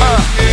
Uh.